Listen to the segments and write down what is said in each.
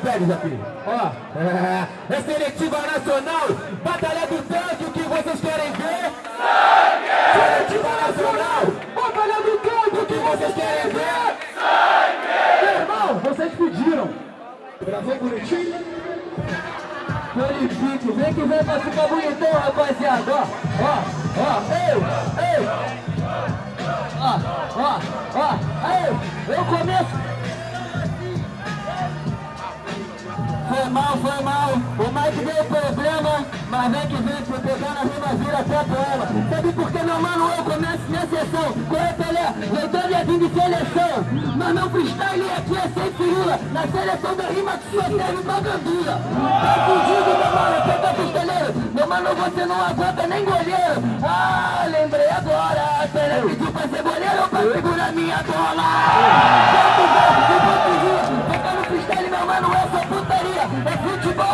Pega, Japinho. Ó, é, é seletiva nacional, batalha do tanque, o que vocês querem ver? Sangue! Seletiva nacional, batalha do tanque, o que vocês querem ver? Sangue! Meu irmão, vocês pediram. Gravou bonitinho? Purifique, vem que vem pra ficar bonitão, rapaziada. Ó, ó, ó, ei, ei. Ó, ó, ó, ei, eu começo. Foi mal, foi mal. O Mike deu problema, mas vem que vem, por pegar na rima vira até poema. Sabe por que, meu mano, eu começo minha sessão? Corre, Pelé, leitando e vindo de seleção. Mas meu freestyle aqui é sem firula. Na seleção da rima que só serve pra gandula. Tá fudido, meu mano, pega pisteleiro. Meu mano, você não aguenta nem goleiro. Ah, lembrei agora. Pelé pediu pra ser goleiro pra segurar minha bola.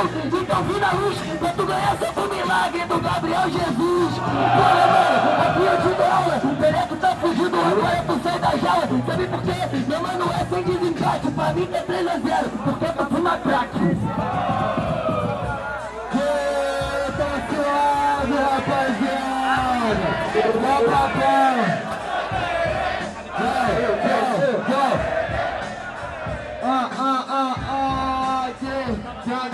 Futebol, então vi na luz. Pra tu ganhar pro milagre do Gabriel Jesus. Bora, mano, aqui eu te dou aula. O Pereco tá fugido, agora tu sai da jaula. Sabe por quê? Meu mano, é sem desempate. Pra mim que é 3x0, porque tu fuma crack. Tá ja,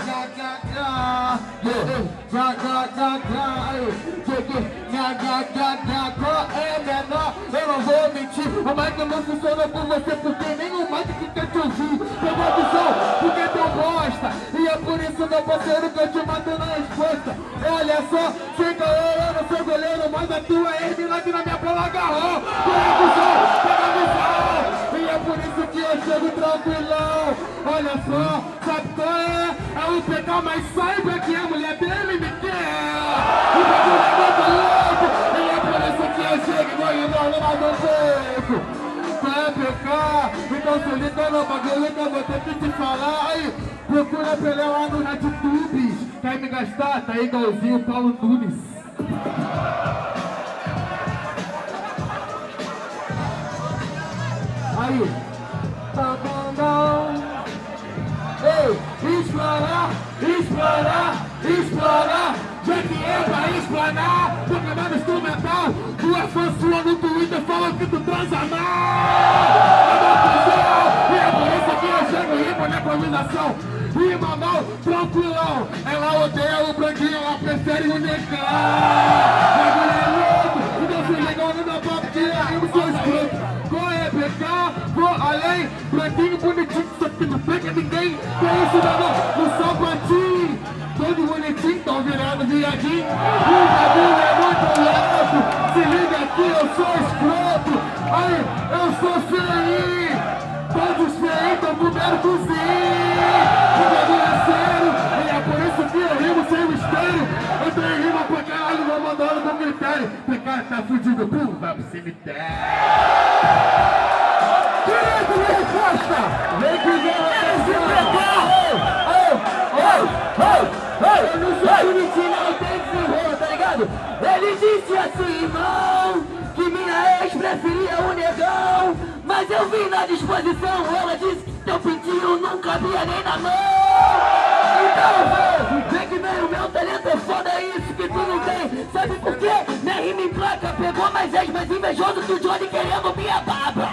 aí, cheguei, ja, ja, ja, ja, qual é menor? Eu não vou mentir, a máquina não funciona por você, porque nem o Mike que quer te ouvir, pegou a visão, porque teu bosta, e é por isso, meu parceiro, que eu te mato na resposta. Olha só, sem caô, eu não sou goleiro, mas a tua ex-milagre na minha bola agarrou, pega a visão, pega a visão, e é por isso que eu chego tranquilão. Olha só, é? É o PK, mas saiba que a mulher dele me quer. O bagulho é muito louco. E é por isso que eu chego igual o dono lá do beco. Vai PK, então se liga no bagulho que eu vou ter que te falar. Aí, procura Pelé lá no RedTube. Quer me gastar? Tá igualzinho o Paulo Nunes. Aí, explorar, explorar, explorar. Que é pra explanar, programado instrumental. Tua fã sua no Twitter falou que tu transa mal. E é por isso que eu chego rima na improvisação. Rima mal, tranquilão. Ela odeia o branquinho, ela prefere o negão. Bagulho é louco, então se no meu papo que é rimo seu escroto. Qual é PK? Vou além, branquinho não pega ninguém. É isso, meu irmão? No sapatinho, todo bonitinho, tão virando viadinho. O bagulho é muito louco. Se liga aqui, eu sou escroto. Aí, eu sou feio. Todos feios, tão comendo. Ele disse assim, irmão, que minha ex preferia o negão, mas eu vim na disposição, ela disse que teu pintinho não cabia nem na mão. Então, vem que vem, o meu talento é foda, é isso que tu não tem. Sabe por quê? Minha rima em placa pegou mais ex, mais invejoso que o Johnny querendo minha baba.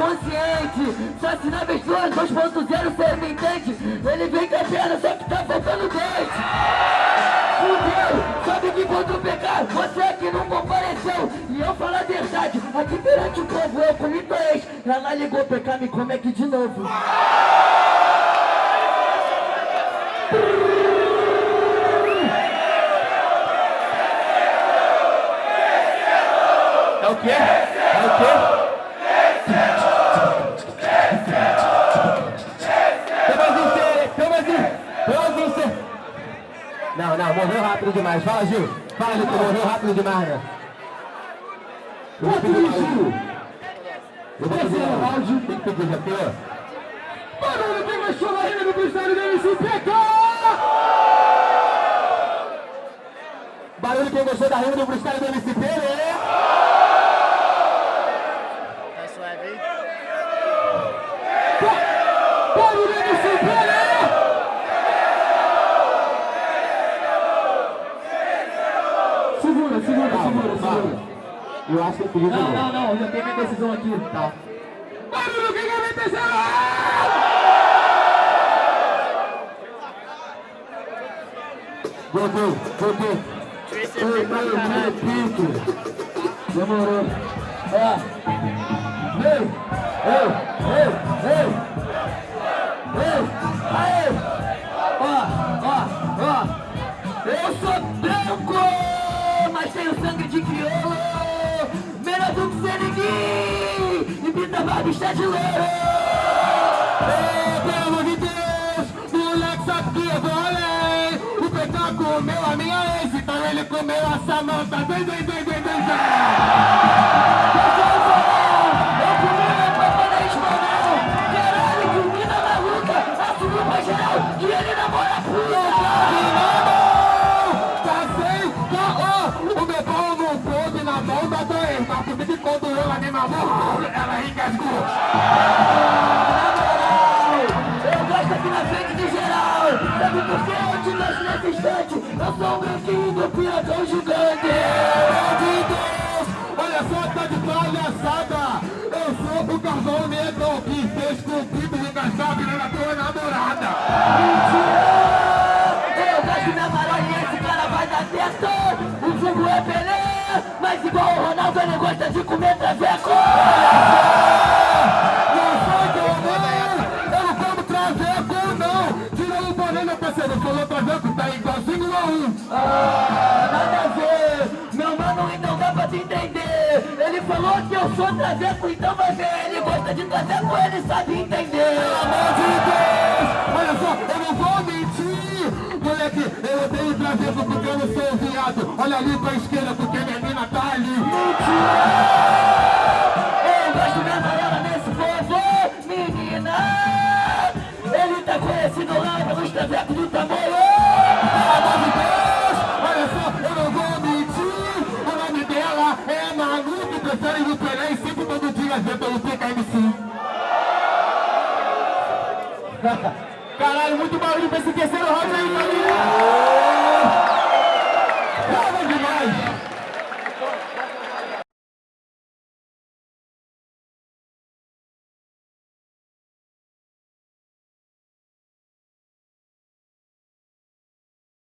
Consciente. Se assinar versões 2.0 cê me entende Ele vem com a perna, só que tá faltando dente Fudeu, sabe que contra o pecado Você aqui não compareceu. E eu falo a verdade, aqui perante o povo Eu comi ex, ela ligou PK, me come aqui de novo Não, não, morreu rápido demais. Fala, Gil. Fala, Gil, morreu rápido demais, né? Outro Gil. Terceiro round. Tem que pedir GP. Barulho, tem mais show ainda no freestyle do MC PK! Barulho, quem gostou da rima do freestyle do MCP, né? Segura, segura, segura, segura. Eu acho que eu pedi de Não, não, não, já tem minha decisão aqui. Tá. Barulho, quem quer meter essa Voltou, voltou. Eu pra ei, caralho. pique. Demorou. Ó. Ei, ei, ei, ei. Ei, aê. Ó, ó, ó. Eu sou branco, tenho sangue de crioulo. Melhor do que Seneguim. E pinta barba está de louro. Ei, pelo amor de Deus, moleque sabe que eu vou além. O PK comeu a minha ex, então ele comeu a Samanta. Vem, vem, vem, vem, vem, vem. Instante? Eu sou o branquinho do piratão gigante. Meu Deus, olha só, tá de palhaçada. Eu sou o carvão negro que fez cumprido e engasgado na tua namorada Mentira! Eu da Marola e esse cara vai dar certo. O jogo é Pelé Mas igual o Ronaldo ele gosta de comer traveco. Eu não como traveco não. Tira o meu parceiro, falou traveco, Ah, nada a ver, meu mano então dá pra te entender. Ele falou que eu sou traveco, então vai ver. Ele gosta de traveco, ele sabe entender. Pelo amor de Deus, olha só, eu não vou mentir. Moleque, eu odeio traveco porque eu não sou viado. Olha ali pra esquerda Thank you.